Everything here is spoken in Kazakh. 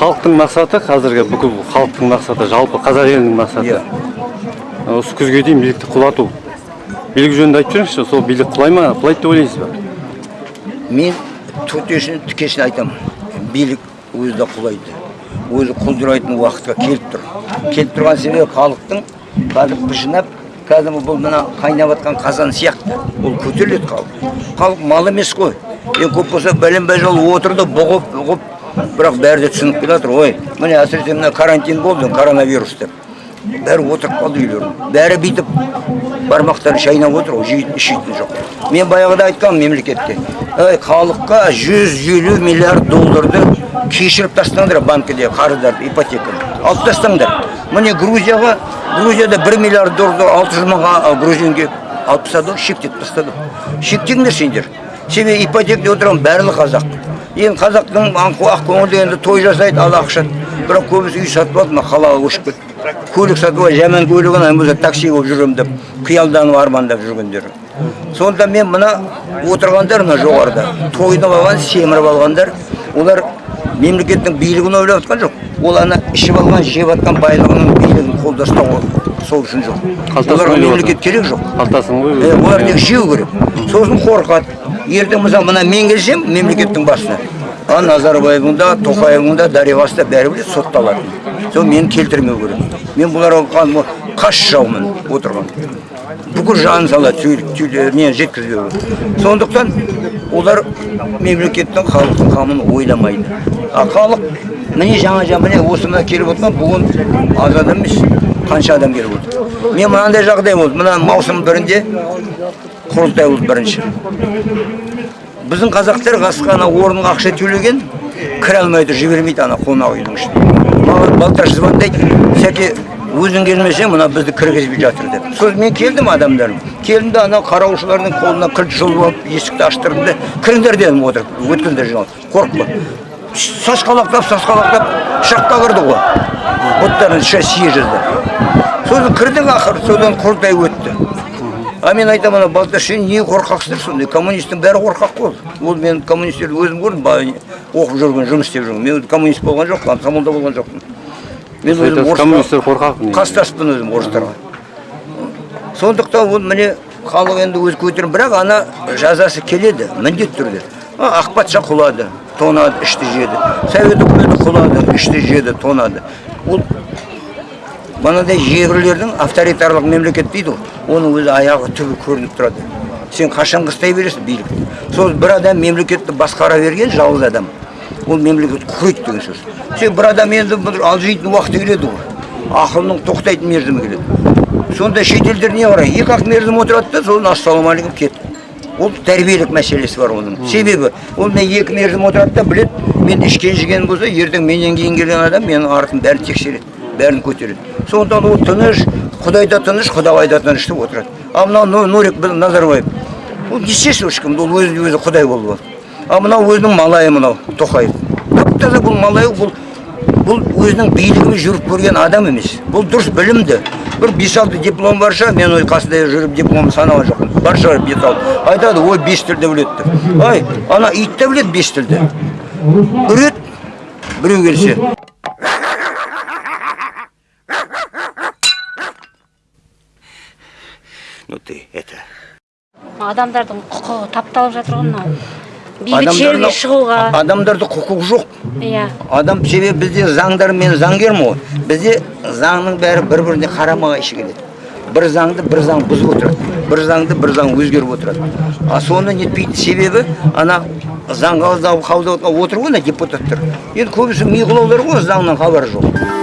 халықтың мақсаты қазіргі бүкіл халықтың мақсаты жалпы қазақ елінің мақсаты. Иә. осы күзге дейін билікті құлату. Билік жөнінде айтып жіберіңізші сол билік құлай ма құлайды деп ойлайсыз ба? Мен төтесін тікесін айтамын. Билік өзі де құлайды. Өзі құлдырайтын уақытқа келіп тұр. Келіп тұрған себебі халықтың қазір жинап кәдімгі бұл мына қайнап жатқан қазан сияқты. Ол көтеріледі халық халық мал емес қой. Ең көп болса бәленбай жыл отырды бұғып бұғып бірақ бәрі де түсініп келе жатыр ой міне әсіресе мына карантин болды коронавирус деп. Бәрі отырып қалды үйлерінде бәрі бүйтіп бармақтары шайнап отыр ғой жейтін ішетін жоқ. Мен баяғыда айтқанмын мемлекетке ей халыққа 150 миллиард долларды кешіріп тастаңдар банкіде қарыздарды ипотеканы. Алып тастаңдар. Міне грузияға грузияда 1 миллиард долларды 600 мыңға а, грузинге алып тастады ғой шектетіп тастады. Шектеңдер сендер. Себебі ипотекада отырған барлығы қазақ енді қазақтың ақкөңілді енді той жасайды ал ақша бірақ көбісі үй сатып алды мына қалаға көшіп кетті. Көлік сатып алып жаман көлігін ана болса такси болып жүремін деп қиялданып армандап жүргендер. Сонда мен мына отырғандар мына жоғарыда тойынып алған семіріп алғандар олар мемлекеттің билігін ойлап жатқан жоқ. Ол ана ішіп алған жеп жатқан байлығының билігін қолда ұстау сол үшін жоқ. Оларға мемлекет керек жоқ. Қалтасын ғой Е, олар тек жеу керек. Сосын қорқады. Ертең мысалы мына мен келсем мемлекеттің басына. А назарбаевың да тоқаевың да дариғасы да бәрі біледі сотталады сол мені келтірмеу керек. Мен бұларға қас жаумын отырған. Бүкіл жанын салады не жеткізбеу сондықтан олар мемлекеттің халықтың қамын ойламайды. А халық міне жаңа жаңа міне осы мына келіп отқан бүгін аз адам емес қанша адам келіп отыр. Мен мынандай жағдай болды. Мына маусым бірінде құрылтай болды бірінші. Біздің қазақтар қасқа ана орынға ақша төлеген кіре алмайды жібермейді ана қонақ үйдің ішіне. Маған балташ звондайды сәке өзің келмесең мына бізді кіргізбей жатыр деп. Сосын мен келдім адамдарым? Келдім де ана қараушылардың қолына кілт жұлып алып есікті аштырдым да кіріңдер дедім отырып өткендер жиналып қорықпа. Сасқалақтап сасқалақтап шаққа кірді ғой. Бұттарын сейчас съезжізді сосын кірдік ақыры содан құрылтай өтті. А мен айтамын ана балташ сен не қорқақсыңдар сондай коммунистің бәрі қорқақ қой. Ол мен коммунистерді өзім көрдім оқып жүрген жұмыс істеп жүрген. Мен коммунист болған жоқпын комсомолда болған жоқпын. Мен өзім коммунистер қорқақ қастаспын өзім орыстарға. Сондықтан ол міне халық енді өз көтеріп бірақ ана жазасы келеді міндетті түрде. Ақ патша құлады тонады ішті жеді. Совет үкіметі құлады ішті жеді тонады. Ол мынадай жебірлердің авторитарлық мемлекет дейді ғой. Оның өзі аяғы түбі көрініп тұрады. Сен қашан қыстай бересің билікті? Сол бір адам мемлекетті басқара берген жалғыз адам. Ол мемлекет құрайды деген сөз. Сен бір адам енді бір алжитын уақыты келеді ғой. Ақылының тоқтайтын мерзімі келеді. Сонда шетелдер не қарайды? Екі ақ мерзім отырады да сосын ассалаумағалейкум кетті ол тәрбиелік мәселесі бар оның. Себебі ол мен екі мерзім отырады да біледі мен ішкен жеген болса ертең менен кейін келген адам менің артым бәрін тексереді. Бәрін көтереді. Сондықтан ол тыныш құдай да тыныш құдағай да тыныш деп отырады. Ал мынау нурик назарбаев ол естественно ешкім? Ол өзі өзі құдай болып алды ал мынау өзінің малайы мынау тоқаев. Тап таза бұл малай бұл бұл өзінің билігімен жүріп көрген адам емес. Бұл дұрыс білімді. Бір бес алты диплом бар шығар мен ой қасында жүріп диплом санаған жоқпын. Бар шығар бес алты. Айтады ой бес тілді біледі деп. Ай ана ит те біледі бес тілді. Үреді біреу келсе. Ты это? Адамдардың құқығы тапталып жатыр ғой мынау. Бейбіт жерге шығуға. адамдарда құқық жоқ. Иә. Адам себебі бізде заңдар мен заңгермін ғой бізде заңның бәрі бір біріне қарама қайшы келеді. Бір заңды бір заң бұзып отырады. Бір заңды бір заң өзгеріп отырады. А соны нетпейді себебі ана заң отырған отыр ғой ана депутаттар. Енді көбісі миғұлаулар ғой заңнан хабары жоқ.